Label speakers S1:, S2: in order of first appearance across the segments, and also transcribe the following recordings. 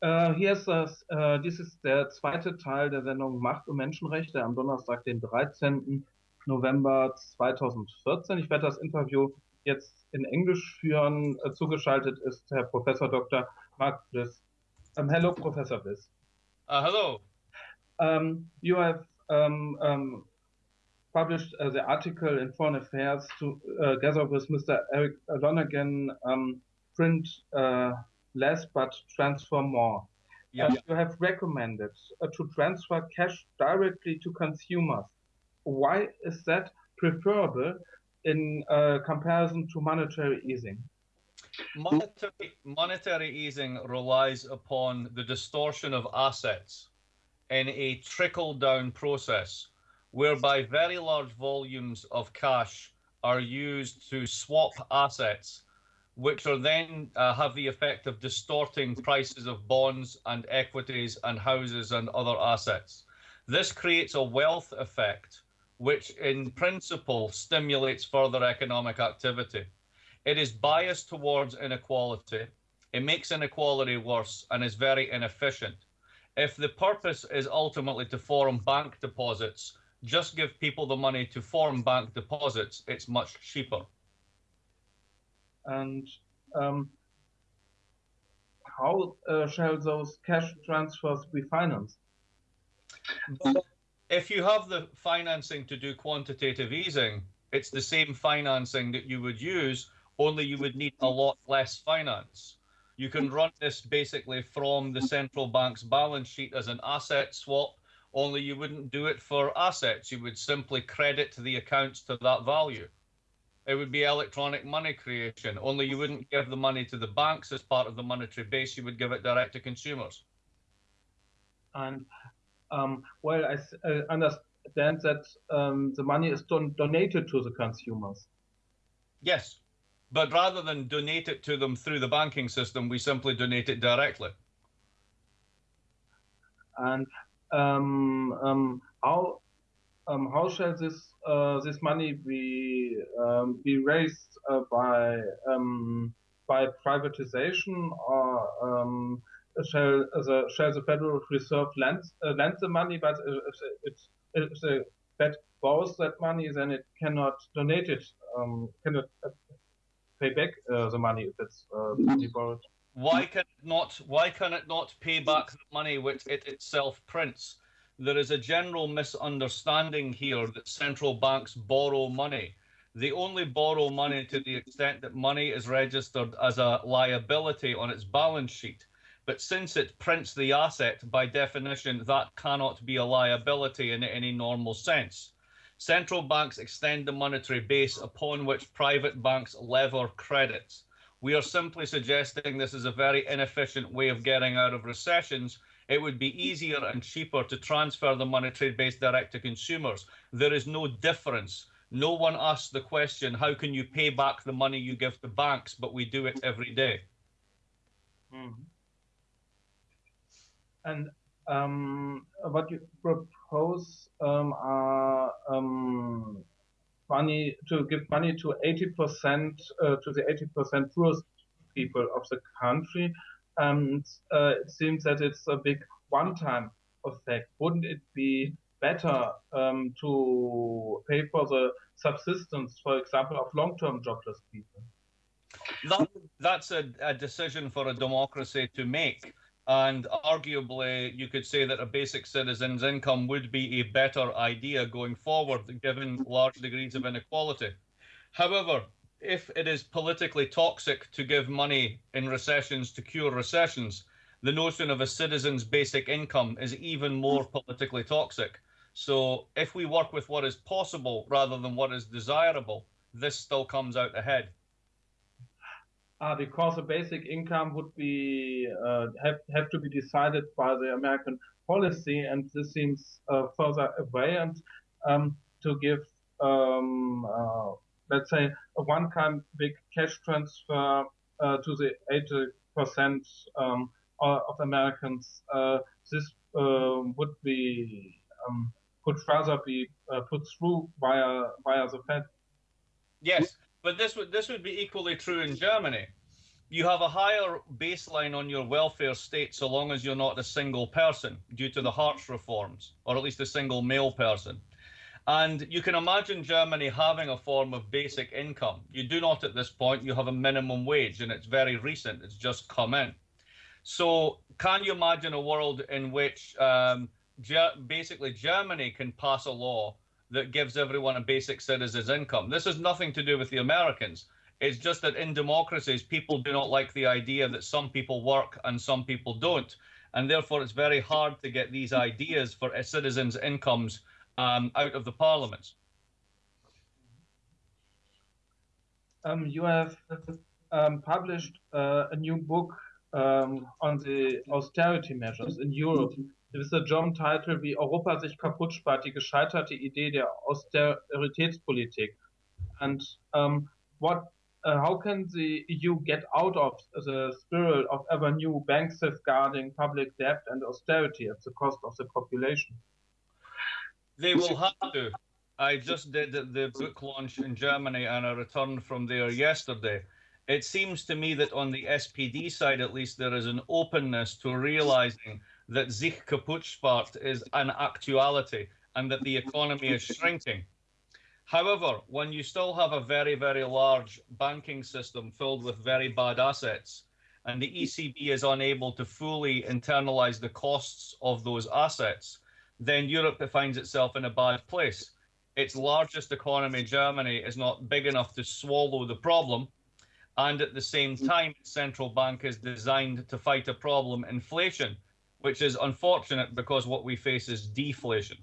S1: Äh, hier ist das, äh, dies ist der zweite Teil der Sendung Macht und Menschenrechte am Donnerstag, den 13. November 2014. Ich werde das Interview jetzt in Englisch führen. Äh, zugeschaltet ist Herr Professor Dr. Mark Bliss. Um, hello, Professor Bliss.
S2: Uh, hello.
S1: Um, you have um, um, published uh, the article in Foreign Affairs together with Mr. Eric Lonergan, print uh, less but transfer more. Yeah. You have recommended uh, to transfer cash directly to consumers. Why is that preferable in uh, comparison to monetary easing?
S2: Monetary, monetary easing relies upon the distortion of assets in a trickle down process whereby very large volumes of cash are used to swap assets which are then uh, have the effect of distorting prices of bonds and equities and houses and other assets. This creates a wealth effect, which in principle stimulates further economic activity. It is biased towards inequality. It makes inequality worse and is very inefficient. If the purpose is ultimately to form bank deposits, just give people the money to form bank deposits, it's much cheaper
S1: and um, how uh, shall those cash transfers be financed?
S2: If you have the financing to do quantitative easing, it's the same financing that you would use, only you would need a lot less finance. You can run this basically from the central bank's balance sheet as an asset swap, only you wouldn't do it for assets. You would simply credit the accounts to that value it would be electronic money creation. Only you wouldn't give the money to the banks as part of the monetary base. You would give it direct to consumers.
S1: And um, well, I uh, understand that um, the money is don donated to the consumers.
S2: Yes, but rather than donate it to them through the banking system, we simply donate it directly.
S1: And um, um how um, how shall this uh, this money be um, be raised uh, by um, by privatization or um, shall the shall the Federal Reserve lend uh, lend the money? But if it if the Fed borrows that money, then it cannot donate it, um, cannot uh, pay back uh, the money if it's borrowed.
S2: Why can it not? Why can it not pay back the money which it itself prints? There is a general misunderstanding here that central banks borrow money. They only borrow money to the extent that money is registered as a liability on its balance sheet. But since it prints the asset, by definition, that cannot be a liability in any normal sense. Central banks extend the monetary base upon which private banks lever credits. We are simply suggesting this is a very inefficient way of getting out of recessions it would be easier and cheaper to transfer the monetary base direct to consumers. There is no difference. No one asks the question, how can you pay back the money you give to banks? But we do it every day.
S1: Mm. And um, what you propose um, are um, money to give money to 80% uh, to the 80% poorest people of the country and uh, it seems that it's a big one-time effect. Wouldn't it be better um, to pay for the subsistence, for example, of long-term jobless people?
S2: That, that's a, a, decision for a democracy to make. And arguably, you could say that a basic citizen's income would be a better idea going forward, given large degrees of inequality. However, if it is politically toxic to give money in recessions to cure recessions, the notion of a citizen's basic income is even more politically toxic. So if we work with what is possible rather than what is desirable, this still comes out ahead.
S1: Uh, because the basic income would be uh, have have to be decided by the American policy, and this seems uh, further away. And um, to give um, uh, let's say, a one-time big cash transfer uh, to the 80% um, of Americans, uh, this uh, would be um, could rather be uh, put through via via the Fed.
S2: Yes, but this would this would be equally true in Germany. you have a higher baseline on your welfare state so long as you're not a single person due to the Hartz reforms, or at least a single male person. And you can imagine Germany having a form of basic income. You do not at this point, you have a minimum wage, and it's very recent, it's just come in. So, can you imagine a world in which um, basically Germany can pass a law that gives everyone a basic citizen's income? This has nothing to do with the Americans. It's just that in democracies, people do not like the idea that some people work and some people don't. And therefore, it's very hard to get these ideas for a citizens' incomes um, out of the parliament.
S1: Um, you have um, published uh, a new book um, on the austerity measures in Europe. With the German title Wie Europa sich kaputt spart, die gescheiterte Idee der Austeritätspolitik. And um, what uh, how can the EU get out of the spiral of ever new bank safeguarding public debt and austerity at the cost of the population?
S2: They will have to. I just did the book launch in Germany and I returned from there yesterday. It seems to me that on the SPD side, at least, there is an openness to realizing that sich kaputt is an actuality and that the economy is shrinking. However, when you still have a very, very large banking system filled with very bad assets, and the ECB is unable to fully internalize the costs of those assets, then Europe finds itself in a bad place. Its largest economy, Germany, is not big enough to swallow the problem. And at the same mm. time, central bank is designed to fight a problem, inflation, which is unfortunate because what we face is deflation.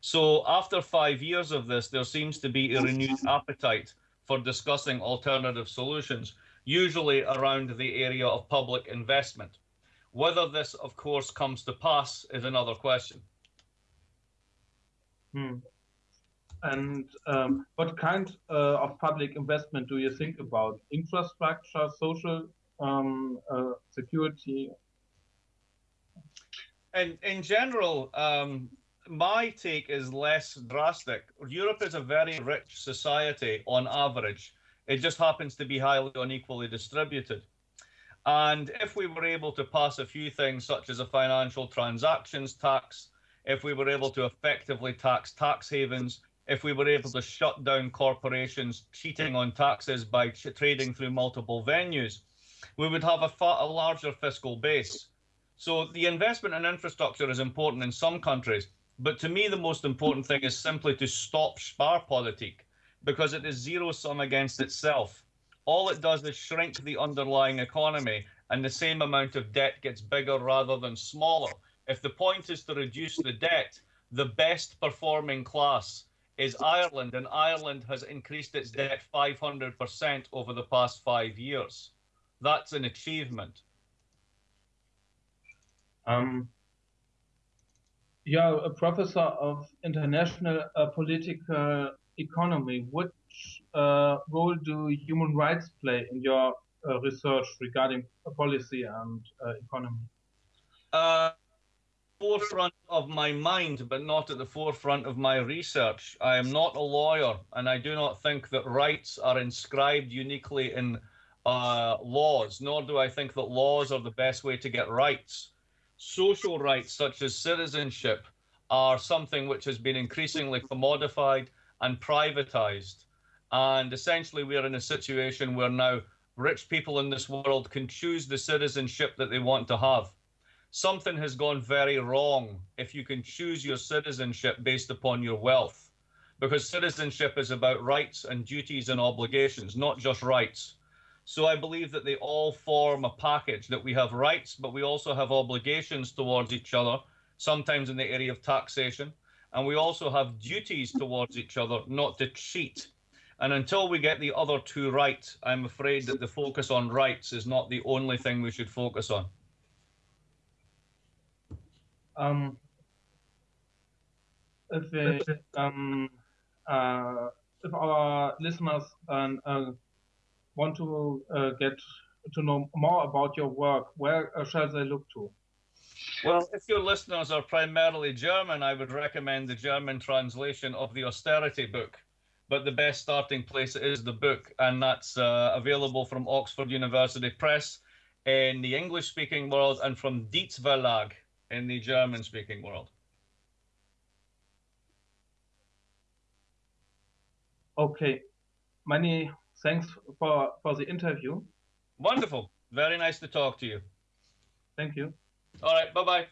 S2: So after five years of this, there seems to be a renewed appetite for discussing alternative solutions, usually around the area of public investment. Whether this, of course, comes to pass is another question.
S1: Hmm. And um, what kind uh, of public investment do you think about? Infrastructure, social um, uh, security?
S2: And in general, um, my take is less drastic. Europe is a very rich society on average. It just happens to be highly unequally distributed. And if we were able to pass a few things, such as a financial transactions tax, if we were able to effectively tax tax havens, if we were able to shut down corporations cheating on taxes by trading through multiple venues, we would have a, a larger fiscal base. So the investment in infrastructure is important in some countries, but to me, the most important thing is simply to stop Sparpolitik because it is zero sum against itself. All it does is shrink the underlying economy, and the same amount of debt gets bigger rather than smaller. If the point is to reduce the debt, the best performing class is Ireland, and Ireland has increased its debt 500% over the past five years. That's an achievement.
S1: Um, you're a professor of international uh, political economy. Which uh, role do human rights play in your uh, research regarding policy and uh, economy?
S2: Forefront of my mind, but not at the forefront of my research. I am not a lawyer, and I do not think that rights are inscribed uniquely in uh, laws, nor do I think that laws are the best way to get rights social rights such as citizenship are something which has been increasingly commodified and privatized. And essentially, we are in a situation where now rich people in this world can choose the citizenship that they want to have. Something has gone very wrong if you can choose your citizenship based upon your wealth, because citizenship is about rights and duties and obligations, not just rights. So I believe that they all form a package that we have rights, but we also have obligations towards each other, sometimes in the area of taxation. And we also have duties towards each other not to cheat. And until we get the other two right, I'm afraid that the focus on rights is not the only thing we should focus on.
S1: Um, if, um, uh, if our listeners uh, uh, want to uh, get to know more about your work, where uh, shall they look to?
S2: Well, if your listeners are primarily German, I would recommend the German translation of the austerity book, but the best starting place is the book, and that's uh, available from Oxford University Press in the English speaking world and from Dietz Verlag in the German speaking world.
S1: Okay. Many thanks for, for the interview.
S2: Wonderful. Very nice to talk to you.
S1: Thank you.
S2: All right. Bye bye.